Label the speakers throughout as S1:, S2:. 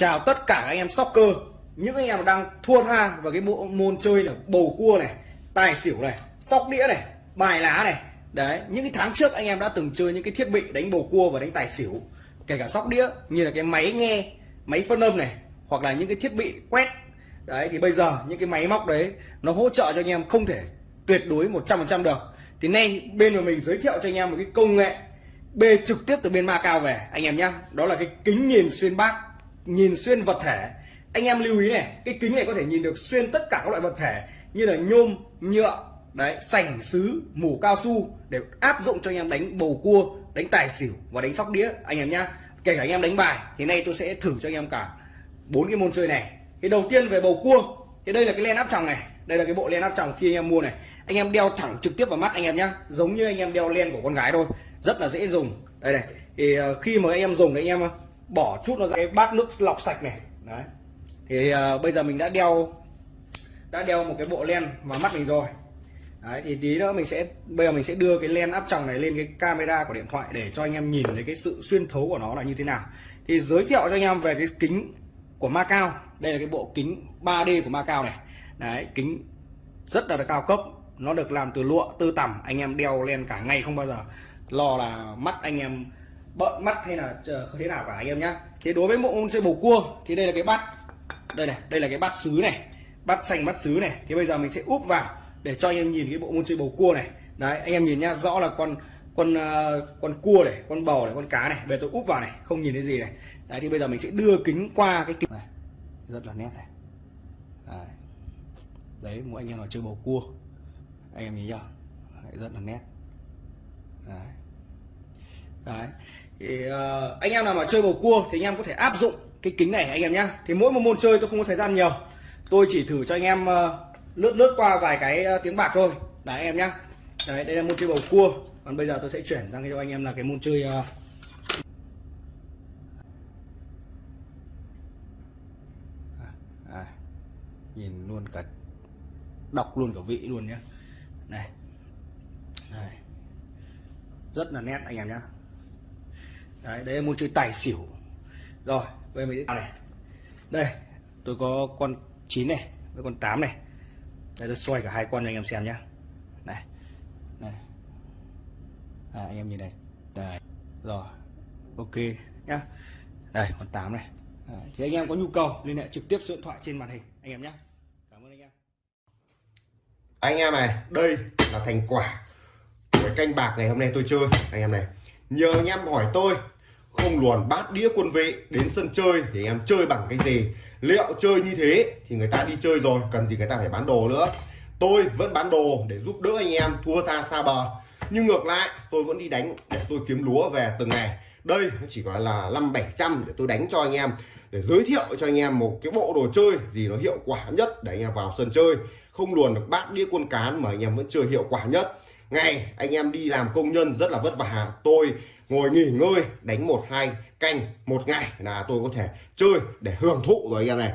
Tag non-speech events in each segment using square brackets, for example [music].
S1: chào tất cả các anh em soccer. Những anh em đang thua tha vào cái bộ môn chơi là bầu cua này, tài xỉu này, sóc đĩa này, bài lá này. Đấy, những cái tháng trước anh em đã từng chơi những cái thiết bị đánh bầu cua và đánh tài xỉu. Kể cả sóc đĩa, như là cái máy nghe, máy phân âm này, hoặc là những cái thiết bị quét. Đấy, thì bây giờ những cái máy móc đấy, nó hỗ trợ cho anh em không thể tuyệt đối 100% được. Thì nay bên của mình giới thiệu cho anh em một cái công nghệ bê trực tiếp từ bên Macau về, anh em nhá. Đó là cái kính nhìn xuyên bát nhìn xuyên vật thể. Anh em lưu ý này, cái kính này có thể nhìn được xuyên tất cả các loại vật thể như là nhôm, nhựa, đấy, sành sứ mủ cao su để áp dụng cho anh em đánh bầu cua, đánh tài xỉu và đánh sóc đĩa, anh em nhá. Kể cả anh em đánh bài, thì nay tôi sẽ thử cho anh em cả bốn cái môn chơi này. Cái đầu tiên về bầu cua, thì đây là cái len áp tròng này, đây là cái bộ len áp tròng khi anh em mua này. Anh em đeo thẳng trực tiếp vào mắt anh em nhá, giống như anh em đeo len của con gái thôi, rất là dễ dùng. Đây này, thì ờ, khi mà anh em dùng thì anh em ờ, bỏ chút nó ra cái bát nước lọc sạch này. Đấy. Thì uh, bây giờ mình đã đeo đã đeo một cái bộ len vào mắt mình rồi. Đấy thì tí nữa mình sẽ bây giờ mình sẽ đưa cái len áp tròng này lên cái camera của điện thoại để cho anh em nhìn thấy cái sự xuyên thấu của nó là như thế nào. Thì giới thiệu cho anh em về cái kính của Macau. Đây là cái bộ kính 3D của Macau này. Đấy kính rất là cao cấp. Nó được làm từ lụa tư tằm. Anh em đeo lên cả ngày không bao giờ. Lo là mắt anh em bợn mắt hay là thế nào cả anh em nhá. Thế đối với bộ môn chơi bầu cua thì đây là cái bát. Đây này đây là cái bát sứ này. Bát xanh bát sứ này. Thì bây giờ mình sẽ úp vào để cho anh em nhìn cái bộ môn chơi bầu cua này. Đấy anh em nhìn nhá rõ là con con uh, con cua này con bò này con cá này. Về tôi úp vào này không nhìn thấy gì này. Đấy thì bây giờ mình sẽ đưa kính qua cái kính này. Rất là nét này. Đấy, đấy mỗi anh em nào chơi bầu cua. Anh em nhìn chưa đấy, rất là nét. Đấy đấy. Thì uh, anh em nào mà chơi bầu cua thì anh em có thể áp dụng cái kính này anh em nhá. Thì mỗi một môn chơi tôi không có thời gian nhiều. Tôi chỉ thử cho anh em uh, lướt lướt qua vài cái uh, tiếng bạc thôi. Đấy anh em nhá. Đấy đây là môn chơi bầu cua. Còn bây giờ tôi sẽ chuyển sang cho anh em là cái môn chơi uh, à, nhìn luôn cả đọc luôn cả vị luôn nhé này. Này. Rất là nét anh em nhá đấy đây là môn chơi tài xỉu. Rồi bây giờ mình sẽ này. Đây tôi có con 9 này với con 8 này. Đây tôi xoay cả hai con cho anh em xem nhá. Này này. À, anh em nhìn này. Đây rồi. Ok nhá. Đây con 8 này. À, thì anh em có nhu cầu liên hệ trực tiếp số điện thoại trên màn hình anh em nhé cảm ơn anh em.
S2: Anh em này đây là thành quả của canh bạc ngày hôm nay tôi chơi anh em này nhờ anh em hỏi tôi, không luồn bát đĩa quân vị đến sân chơi thì anh em chơi bằng cái gì? Liệu chơi như thế thì người ta đi chơi rồi, cần gì người ta phải bán đồ nữa. Tôi vẫn bán đồ để giúp đỡ anh em thua ta xa bờ. Nhưng ngược lại, tôi vẫn đi đánh để tôi kiếm lúa về từng ngày. Đây nó chỉ gọi là năm bảy trăm để tôi đánh cho anh em, để giới thiệu cho anh em một cái bộ đồ chơi gì nó hiệu quả nhất để anh em vào sân chơi. Không luồn được bát đĩa quân cán mà anh em vẫn chơi hiệu quả nhất ngày anh em đi làm công nhân rất là vất vả. Tôi ngồi nghỉ ngơi, đánh một hai canh một ngày là tôi có thể chơi để hưởng thụ rồi anh em này.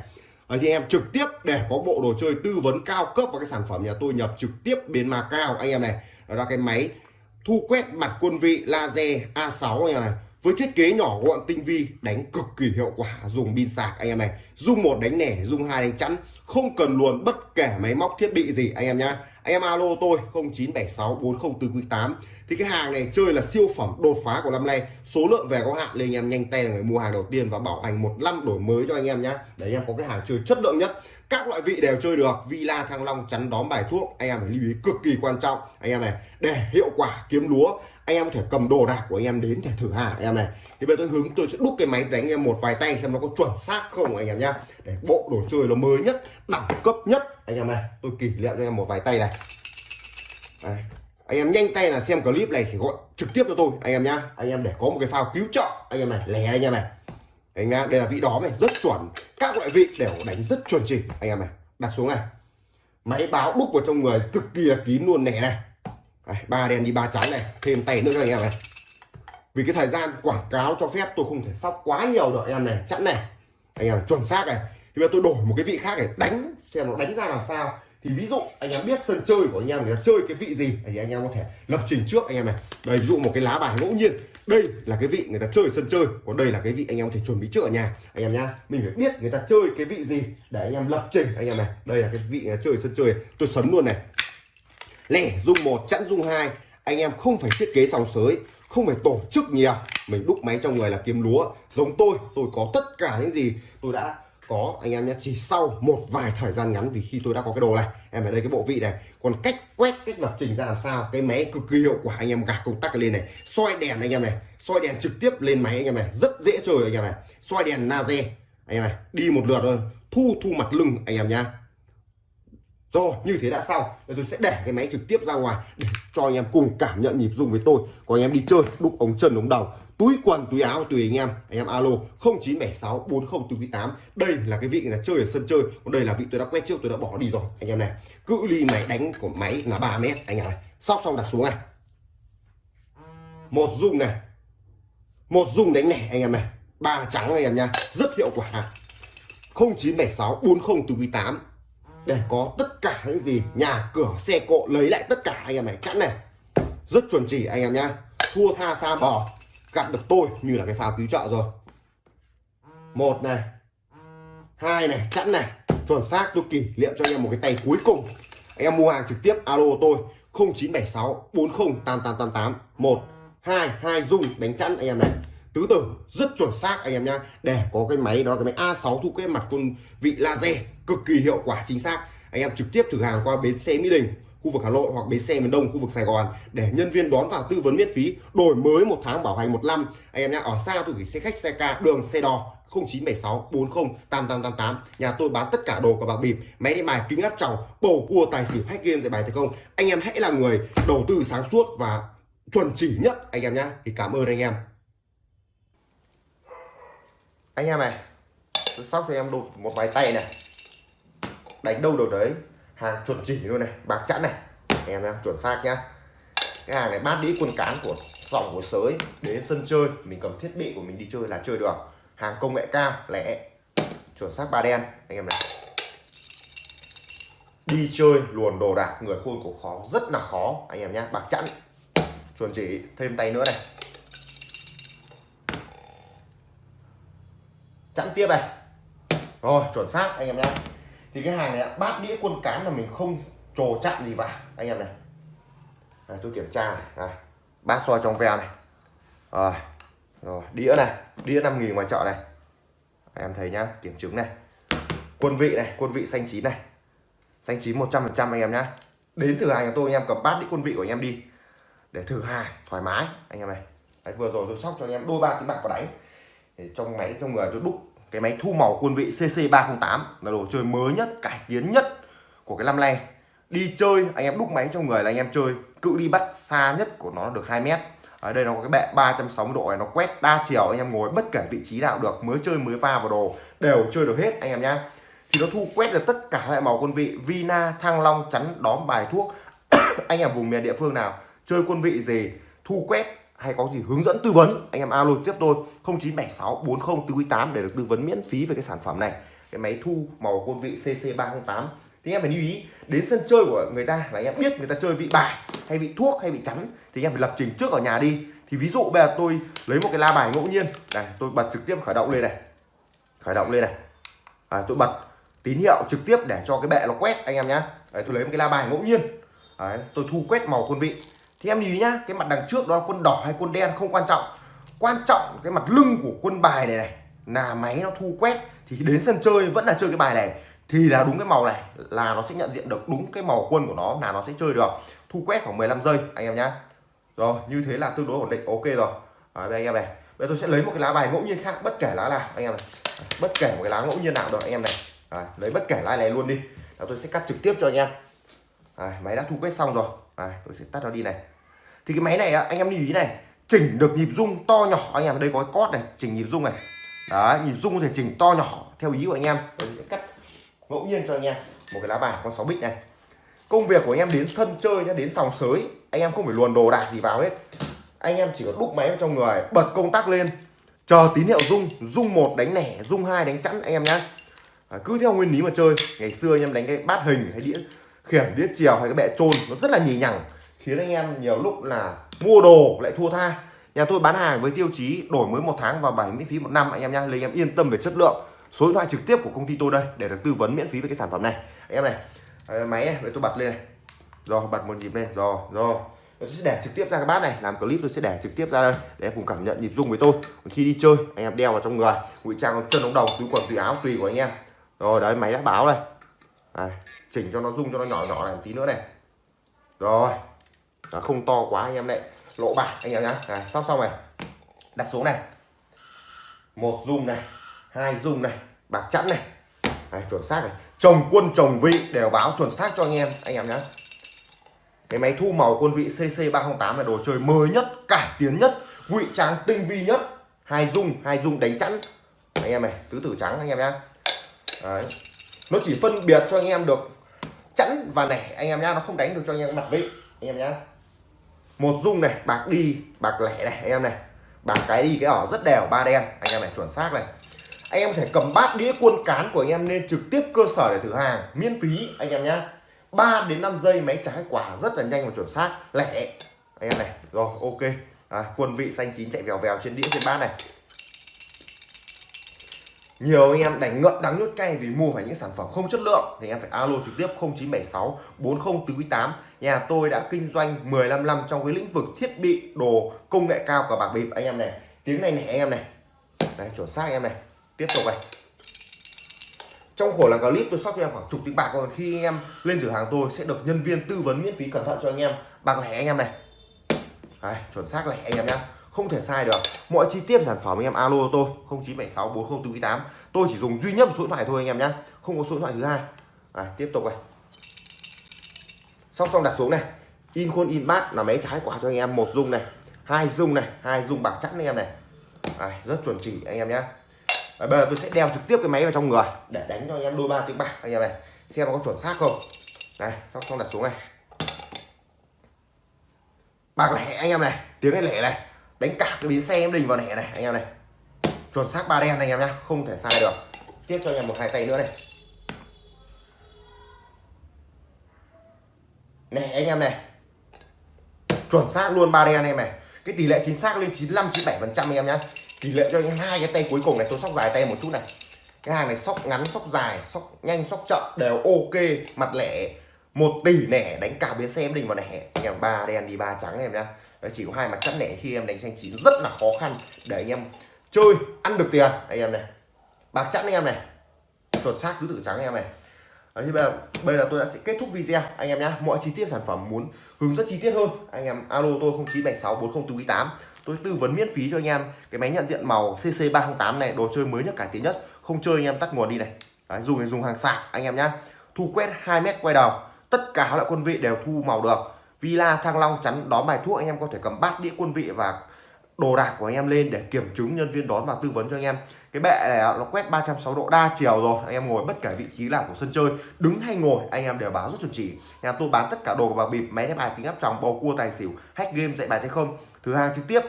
S2: Ở thì em trực tiếp để có bộ đồ chơi tư vấn cao cấp và cái sản phẩm nhà tôi nhập trực tiếp bên mà cao anh em này. Đó là cái máy thu quét mặt quân vị laser A6 anh em này. Với thiết kế nhỏ gọn, tinh vi, đánh cực kỳ hiệu quả, dùng pin sạc, anh em này. Dùng một đánh nẻ dùng hai đánh chắn, không cần luồn bất kể máy móc thiết bị gì, anh em nhá anh em alo tôi 0976 404 thì cái hàng này chơi là siêu phẩm đột phá của năm nay. Số lượng về có hạn nên anh em nhanh tay là người mua hàng đầu tiên và bảo hành một năm đổi mới cho anh em nhé để anh em có cái hàng chơi chất lượng nhất. Các loại vị đều chơi được. Villa thăng long chắn đóm bài thuốc. Anh em phải lưu ý cực kỳ quan trọng. Anh em này, để hiệu quả kiếm lúa anh em có thể cầm đồ đạc của anh em đến để thử hàng anh em này. Thì bây giờ tôi hướng, tôi sẽ đúc cái máy đánh em một vài tay xem nó có chuẩn xác không anh em nhá. Để bộ đồ chơi nó mới nhất, đẳng cấp nhất. Anh em này, tôi kỷ niệm cho em một vài tay này. Đây. anh em nhanh tay là xem clip này thì gọi trực tiếp cho tôi, anh em nhá. Anh em để có một cái phao cứu trợ, anh em này lẻ anh em này. Anh em, đây là vị đó này, rất chuẩn. Các loại vị đều đánh rất chuẩn chỉ anh em này. Đặt xuống này. Máy báo đúc vào trong người cực kỳ là kín luôn nẻ này ba đen đi ba trắng này, thêm tay nữa cho anh em này. Vì cái thời gian quảng cáo cho phép tôi không thể sóc quá nhiều được anh em này, chẵn này. Anh em chuẩn xác này. Thì bây giờ tôi đổi một cái vị khác để đánh, xem nó đánh ra làm sao. Thì ví dụ anh em biết sân chơi của anh em người chơi cái vị gì, thì anh em có thể lập trình trước anh em này. Đây, ví dụ một cái lá bài ngẫu nhiên. Đây là cái vị người ta chơi sân chơi, còn đây là cái vị anh em có thể chuẩn bị trước ở nhà. Anh em nhá, mình phải biết người ta chơi cái vị gì để anh em lập trình, anh em này. Đây là cái vị người ta chơi sân chơi, tôi sấn luôn này lẻ dung một, chẵn dung hai. Anh em không phải thiết kế sòng sới, không phải tổ chức nhiều mình đúc máy trong người là kiếm lúa. Giống tôi tôi có tất cả những gì tôi đã có. Anh em nhé, chỉ sau một vài thời gian ngắn vì khi tôi đã có cái đồ này, em ở đây cái bộ vị này. Còn cách quét, cách lập trình ra làm sao, cái máy cực kỳ hiệu quả, anh em gạt công tắc lên này. Soi đèn anh em này, soi đèn trực tiếp lên máy anh em này, rất dễ chơi anh em này. Soi đèn laser, anh em này, đi một lượt thôi thu thu mặt lưng anh em nhá rồi, như thế đã xong. Rồi tôi sẽ để cái máy trực tiếp ra ngoài để cho anh em cùng cảm nhận nhịp rung với tôi. Còn anh em đi chơi đúc ống chân, ống đầu, túi quần, túi áo, tùy anh em. Anh em alo 0976 4048 đây là cái vị là chơi ở sân chơi. Còn đây là vị tôi đã quét trước, tôi đã bỏ đi rồi. Anh em này cự ly máy đánh của máy là 3 mét. Anh em này, sóc xong đặt xuống này. Một rung này. Một rung đánh này, anh em này. Ba trắng anh em nha. Rất hiệu quả. 0976 4048 để có tất cả những gì nhà cửa xe cộ lấy lại tất cả anh em này. Chẵn này. Rất chuẩn chỉ anh em nhá. Thua tha xa bò. Gặp được tôi như là cái pháo cứu trợ rồi. Một này. Hai này chẵn này. Chuẩn xác, tôi kỷ niệm cho anh em một cái tay cuối cùng. Anh em mua hàng trực tiếp, alo tôi 0976 40 8888 1 2 2 dung đánh chẵn anh em này tứ tử, rất chuẩn xác anh em nhá. Để có cái máy, đó cái máy A6 thu cái mặt con vị laser, cực kỳ hiệu quả, chính xác. Anh em trực tiếp thử hàng qua bến xe Mỹ Đình, khu vực Hà Nội hoặc bến xe miền Đông, khu vực Sài Gòn, để nhân viên đón vào tư vấn miễn phí, đổi mới một tháng bảo hành một năm. Anh em nhá, ở xa tôi gửi xe khách, xe ca, đường, xe đò 0976 40 8888 nhà tôi bán tất cả đồ của bạc bịp, máy đánh bài kính áp tròng, bầu cua, tài xỉu, hack game, giải bài thành công. Anh em hãy là người đầu tư sáng suốt và chuẩn chỉ nhất, anh em nhá. Thì cảm ơn anh em anh em này, tôi sóc cho em đột một vài tay này. Đánh đâu được đấy. Hàng chuẩn chỉ luôn này, bạc chẵn này. Anh em nhá, chuẩn xác nhá. Cái hàng này bát đĩa quân cán của dòng của sới, đến sân chơi. Mình cầm thiết bị của mình đi chơi là chơi được. Hàng công nghệ cao, lẻ. Chuẩn xác ba đen, anh em này. Đi chơi, luồn đồ đạc, người khôn của khó, rất là khó, anh em nhá, bạc chẵn. Chuẩn chỉ, thêm tay nữa này. Chẵn tiếp này. Rồi chuẩn xác anh em nhé. Thì cái hàng này bát đĩa quân cán là mình không trồ chặn gì vào anh em này. Này tôi kiểm tra này, này. bát soi trong veo này. Rồi rồi đĩa này đĩa 5 nghìn ngoài chợ này. Em thấy nhá kiểm chứng này. Quân vị này quân vị xanh chín này. Xanh chín 100 phần trăm anh em nhá. Đến thử hàng của tôi anh em cầm bát đĩa quân vị của anh em đi. Để thử hàng thoải mái anh em này. Đấy, vừa rồi tôi sóc cho anh em đôi ba tiếng bạc vào đánh trong máy, trong người tôi đúc cái máy thu màu quân vị CC308 là đồ chơi mới nhất, cải tiến nhất của cái năm nay. Đi chơi, anh em đúc máy trong người là anh em chơi, cự đi bắt xa nhất của nó được 2 mét. Ở đây nó có cái bệ 360 độ này, nó quét đa chiều, anh em ngồi bất kể vị trí nào được, mới chơi, mới va vào đồ, đều chơi được hết, anh em nhá. Thì nó thu quét được tất cả loại màu quân vị, Vina, Thăng Long, chắn, đóm, bài thuốc. [coughs] Anh em vùng miền địa phương nào, chơi quân vị gì, thu quét hay có gì hướng dẫn tư vấn anh em alo tiếp tôi 0976 40 448 để được tư vấn miễn phí về cái sản phẩm này. Cái máy thu màu quân vị CC308 thì em phải lưu ý đến sân chơi của người ta là anh em biết người ta chơi vị bài hay vị thuốc hay vị chắn thì anh em phải lập trình trước ở nhà đi. Thì ví dụ bây giờ tôi lấy một cái la bài ngẫu nhiên. Này tôi bật trực tiếp khởi động lên này. Khởi động lên này. À, tôi bật tín hiệu trực tiếp để cho cái bệ nó quét anh em nhá. Đấy, tôi lấy một cái la bài ngẫu nhiên. Đấy, tôi thu quét màu quân vị thì em ý nhá cái mặt đằng trước đó là quân đỏ hay quân đen không quan trọng. Quan trọng cái mặt lưng của quân bài này này là máy nó thu quét thì đến sân chơi vẫn là chơi cái bài này. Thì là đúng cái màu này là nó sẽ nhận diện được đúng cái màu quân của nó là nó sẽ chơi được. Thu quét khoảng 15 giây anh em nhá. Rồi như thế là tương đối ổn định ok rồi. Đấy, anh em này bây giờ tôi sẽ lấy một cái lá bài ngẫu nhiên khác bất kể lá nào anh em này. Bất kể một cái lá ngẫu nhiên nào được anh em này. Đấy, lấy bất kể lá này luôn đi. Đấy, tôi sẽ cắt trực tiếp cho anh em. Đấy, máy đã thu quét xong rồi. Đấy, tôi sẽ tắt nó đi này. Thì cái máy này anh em lưu ý này chỉnh được nhịp rung to nhỏ anh em. Đây có cái cót này chỉnh nhịp rung này. Đấy nhịp rung có thể chỉnh to nhỏ theo ý của anh em. Tôi sẽ cắt ngẫu nhiên cho anh em. Một cái lá bài con 6 bích này. Công việc của anh em đến sân chơi nhá đến sòng sới. Anh em không phải luồn đồ đạc gì vào hết. Anh em chỉ có đúc máy vào trong người bật công tắc lên. Chờ tín hiệu rung rung một đánh lẻ rung hai đánh chẵn anh em nhá. À, cứ theo nguyên lý mà chơi. Ngày xưa anh em đánh cái bát hình hay đĩa khiển đĩa chiều hay cái bệ trôn nó rất là nhì nhằng khiến anh em nhiều lúc là mua đồ lại thua tha. Nhà tôi bán hàng với tiêu chí đổi mới một tháng và bảo miễn phí một năm anh em nhá. Lấy em yên tâm về chất lượng số điện thoại trực tiếp của công ty tôi đây để được tư vấn miễn phí về cái sản phẩm này. Anh em này à, máy này, để tôi bật lên này. Rồi bật một nhịp lên rồi rồi. Tôi sẽ để trực tiếp ra cái bát này làm clip tôi sẽ để trực tiếp ra đây để cùng cảm nhận nhịp rung với tôi. Còn khi đi chơi anh em đeo vào trong người ngụy trang chân ống đầu túi quần tùy áo tùy của anh em. Rồi đấy máy đã báo đây đây, chỉnh cho nó rung cho nó nhỏ nhỏ này một tí nữa này. Rồi đó, không to quá anh em này. Lỗ bạc anh em nhá. Này, sắp xong này. Đặt xuống này. Một rung này hai rung này bạc chẵn này. Này chuẩn xác này. Chồng quân chồng vị đều báo chuẩn xác cho anh em anh em nhá. Cái máy thu màu quân vị CC308 là đồ chơi mới nhất cải tiến nhất ngụy trang tinh vi nhất. Hai dung hai dung đánh chẵn. Anh em này tứ tử trắng anh em nhá. Đấy nó chỉ phân biệt cho anh em được chẵn và nẻ. Anh em nhá nó không đánh được cho anh em mặt vị. Anh em nhá. Một dung này bạc đi bạc lẻ này anh em này. Bạc cái đi cái ở rất đều ba đen. Anh em này chuẩn xác này. Anh em có thể cầm bát đĩa quân cán của anh em lên trực tiếp cơ sở để thử hàng miễn phí anh em nhá. 3 đến 5 giây máy trái quả rất là nhanh và chuẩn xác lẻ. Anh em này rồi ok. À, quân vị xanh chín chạy vèo vèo trên đĩa trên bát này nhiều anh em đánh ngợn đắng nhốt cay vì mua phải những sản phẩm không chất lượng. Thì anh em phải alo trực tiếp 0976 4048 nhà tôi đã kinh doanh 15 năm trong cái lĩnh vực thiết bị đồ công nghệ cao của bạc bịp. Anh em này tiếng này này anh em này. Đây chuẩn xác anh em này. Tiếp tục này. Trong khổ là clip tôi sót cho em khoảng chục tiếng bạc. Còn khi anh em lên cửa hàng tôi sẽ được nhân viên tư vấn miễn phí cẩn thận cho anh em. Bằng lẻ anh em này. Đấy, chuẩn xác lẻ anh em nhé không thể sai được. Mọi chi tiết sản phẩm anh em alo tôi 0976 4048 tôi chỉ dùng duy nhất một số điện thoại thôi anh em nhé không có số điện thoại thứ hai. À, tiếp tục này. Xong xong đặt xuống này. In khuôn in bát là máy trái quả cho anh em. Một dung này hai dung này hai dung bạc chắc anh em này. À, rất chuẩn chỉ anh em nhé và bây giờ tôi sẽ đeo trực tiếp cái máy vào trong người để đánh cho anh em đôi ba tiếng bạc anh em này. Xem nó có chuẩn xác không. Này xong xong đặt xuống này. Bạc lẻ anh em này tiếng này lẻ này đánh cả cái bến xe em đình vào lẻ này, anh em này. Chuẩn xác ba đen anh em nhá, không thể sai được. Tiếp cho anh em một hai tay nữa này. Này, anh em này. Chuẩn xác luôn ba đen anh em này. Cái tỷ lệ chính xác lên 95 97 phần trăm anh em nhá. Tỷ lệ cho anh hai cái tay cuối cùng này, tôi sóc dài tay một chút này. Cái hàng này sóc ngắn, sóc dài, sóc nhanh, sóc chậm, đều ok. Mặt lẻ một tỷ nẻ, đánh cả biến xe em đình vào nẻ anh em ba đen đi ba trắng em nhá. Đấy, chỉ có hai mặt chắn lẻ khi em đánh xanh chín rất là khó khăn. Để anh em chơi ăn được tiền. Anh em này bạc chắn anh em này. Chuẩn xác cứ tử trắng anh em này. Đấy, bây giờ bây giờ tôi đã sẽ kết thúc video. Anh em nhé. mọi chi tiết sản phẩm muốn hướng dẫn chi tiết hơn anh em alo tôi 0976 4048 tôi tư vấn miễn phí cho anh em cái máy nhận diện màu CC 308 này đồ chơi mới nhất cải tiến nhất. Không chơi anh em tắt nguồn đi này. Đấy, dùng thì dùng hàng sạc anh em nhá. Thu quét 2 mét quay đầu tất cả các loại quân vị đều thu màu được villa thăng long chắn đón bài thuốc, anh em có thể cầm bát đĩa quân vị và đồ đạc của anh em lên để kiểm chứng nhân viên đón và tư vấn cho anh em. Cái bệ này nó quét 360 độ đa chiều rồi, anh em ngồi bất kể vị trí nào của sân chơi, đứng hay ngồi, anh em đều báo rất chuẩn chỉ. Nhà tôi bán tất cả đồ và bịp, máy đánh bài tính áp tròng, bầu cua, tài xỉu, hack game, dạy bài tay không. Thứ hàng trực tiếp,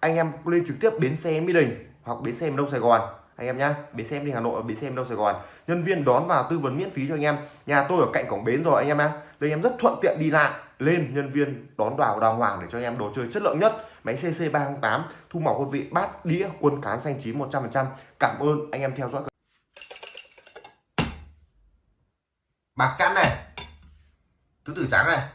S2: anh em lên trực tiếp bến xe mỹ đình hoặc bến xe đông sài gòn. Anh em nhá, bến xe đi hà nội, bến xe đông sài gòn. Nhân viên đón vào tư vấn miễn phí cho anh em. Nhà tôi ở cạnh cổng bến rồi, anh em nhá. Đây em rất thuận tiện đi lại lên nhân viên đón vào đàng hoàng để cho anh em đồ chơi chất lượng nhất. Máy CC 308 thu màu quân vị bát đĩa quân cán xanh chín 100% cảm ơn anh em theo dõi. Bạc chắn này. Tứ tử trắng này.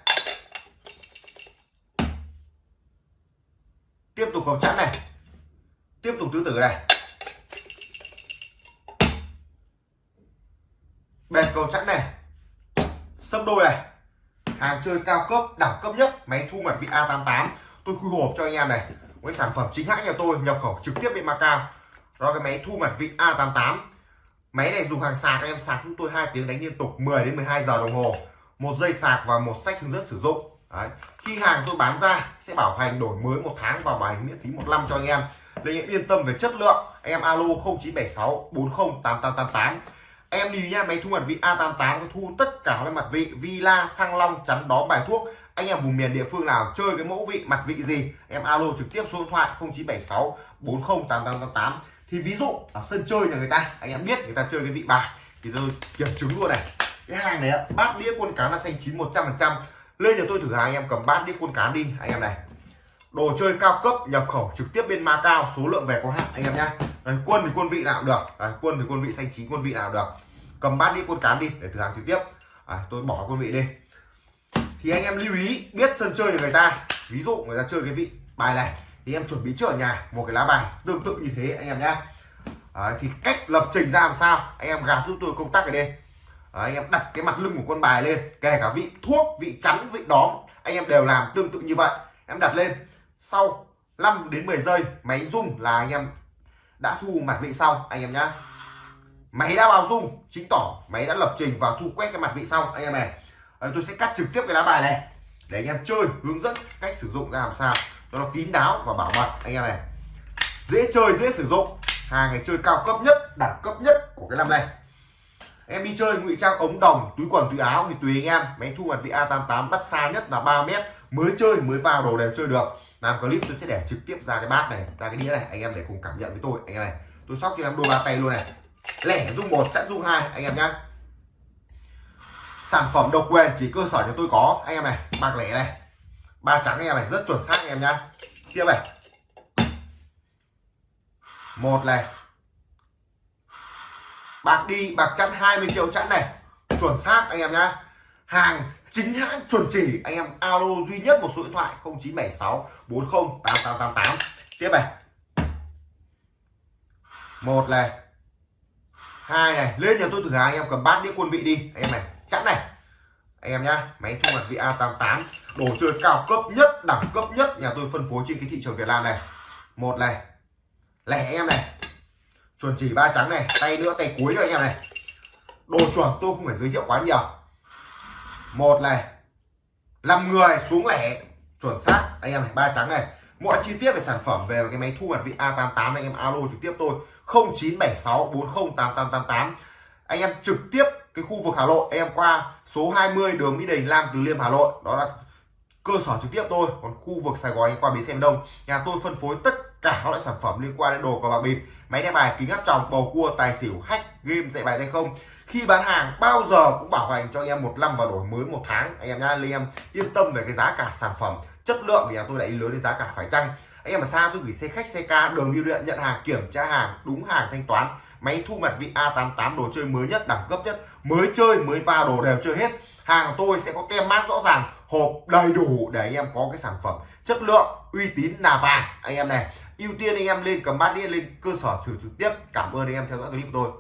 S2: Tiếp tục cầu chắn này. Tiếp tục tứ tử này. Bệt cầu chắn này. Sấp đôi này hàng chơi cao cấp, đẳng cấp nhất, máy thu mặt vị A88 tôi khui hộp cho anh em này. Với sản phẩm chính hãng nhà tôi, nhập khẩu trực tiếp bên Macau. Đó cái máy thu mặt vị A88 máy này dùng hàng sạc em sạc chúng tôi hai tiếng đánh liên tục 10 đến 12 giờ đồng hồ. Một dây sạc và một sách hướng dẫn sử dụng. Đấy. khi hàng tôi bán ra, sẽ bảo hành đổi mới một tháng và bảo hành miễn phí một năm cho anh em. Nên anh em yên tâm về chất lượng, anh em alo 0976 408888 em đi nha máy thu mặt vị A88 có thu tất cả các mặt vị, Villa, Thăng Long, chắn đó bài thuốc. Anh em vùng miền địa phương nào chơi cái mẫu vị, mặt vị gì, em alo trực tiếp số điện thoại 0976 408888 thì ví dụ ở sân chơi nhà người ta, anh em biết người ta chơi cái vị bài, thì tôi kiểm chứng luôn này. Cái hàng này bát đĩa quân cán là xanh chín 100 phần trăm. Lên cho tôi thử hàng, anh em cầm bát đĩa quân cán đi, anh em này. Đồ chơi cao cấp, nhập khẩu trực tiếp bên Macau, số lượng về có hạn, anh em nhá. Đấy, quân thì quân vị nào cũng được. Đấy, quân thì quân vị xanh chín quân vị nào cũng được. Cầm bát đi quân cán đi để thử hàng trực tiếp. Đấy, tôi bỏ quân vị đi. Thì anh em lưu ý biết sân chơi của người ta. Ví dụ người ta chơi cái vị bài này thì em chuẩn bị trước ở nhà một cái lá bài. Tương tự như thế anh em nhá. Đấy, thì cách lập trình ra làm sao? Anh em gạt giúp tôi công tắc ở đây Đấy, anh em đặt cái mặt lưng của con bài lên kể cả vị thuốc vị chắn vị đóm anh em đều làm tương tự như vậy. Em đặt lên sau 5 đến 10 giây máy rung là anh em đã thu mặt vị xong anh em nhá. Máy đã vào rung chính tỏ máy đã lập trình và thu quét cái mặt vị xong anh em này. Đấy, tôi sẽ cắt trực tiếp cái lá bài này để anh em chơi hướng dẫn cách sử dụng ra làm sao cho nó kín đáo và bảo mật anh em này. Dễ chơi dễ sử dụng. Hàng này chơi cao cấp nhất đẳng cấp nhất của cái năm này em đi chơi ngụy trang ống đồng túi quần túi áo thì tùy anh em. Máy thu mặt vị A88 bắt xa nhất là 3 mét. Mới chơi mới vào đồ đều chơi được làm clip tôi sẽ để trực tiếp ra cái bát này, ra cái đĩa này, anh em để cùng cảm nhận với tôi. Anh em này, tôi sóc cho em đôi ba tay luôn này. Lẻ dung một chẵn dung hai, anh em nhá. Sản phẩm độc quyền chỉ cơ sở cho tôi có, anh em này, bạc lẻ này. Ba trắng anh em này, rất chuẩn xác anh em nhá. Tiếp này. Một này. Bạc đi, bạc chẵn 20 triệu chẵn này. Chuẩn xác anh em nhá. Hàng chính hãng chuẩn chỉ, anh em alo duy nhất một số điện thoại 0976 40 8888 tiếp này. Một này. Hai này. Lên nhà tôi thử hàng anh em cầm bát đĩa quân vị đi. Anh em này chẵn này. Anh em nhá, máy thu mặt vị A88 đồ chơi cao cấp nhất, đẳng cấp nhất. Nhà tôi phân phối trên cái thị trường Việt Nam này. Một này. Lẻ em này. Chuẩn chỉ ba trắng này, tay nữa, tay cuối cho anh em này. Đồ chuẩn tôi không phải giới thiệu quá nhiều một này làm người xuống lẻ, chuẩn xác. Anh em này, ba trắng này. Mọi chi tiết về sản phẩm về cái máy thu mặt vị A88 anh em alo trực tiếp tôi. 0976 40 8888 anh em trực tiếp cái khu vực Hà Nội. Em qua số 20 đường Mỹ Đình, Lam Từ Liêm, Hà Nội. Đó là cơ sở trực tiếp tôi. Còn khu vực Sài Gòn, anh qua bến xe Đông. Nhà tôi phân phối tất cả các loại sản phẩm liên quan đến đồ cờ bạc bịp. Máy đeo bài kính áp tròng, bầu cua, tài xỉu, hack, game, dạy bài tay không khi bán hàng, bao giờ cũng bảo hành cho anh em một năm và đổi mới một tháng. Anh em nhá anh em, yên tâm về cái giá cả sản phẩm. Chất lượng vì nhà tôi đã ý lớn đến giá cả phải chăng? Anh em ở xa tôi gửi xe khách, xe ca, đường đi điện, nhận hàng, kiểm tra hàng, đúng hàng, thanh toán, máy thu mặt vị A88 đồ chơi mới nhất, đẳng cấp nhất, mới chơi, mới vào đồ đều chơi hết. Hàng của tôi sẽ có tem mát rõ ràng, hộp đầy đủ để anh em có cái sản phẩm. Chất lượng, uy tín, là vàng. Anh em này, ưu tiên anh em lên cầm bát đi lên cơ sở thử trực tiếp. Cảm ơn anh em theo dõi clip của tôi.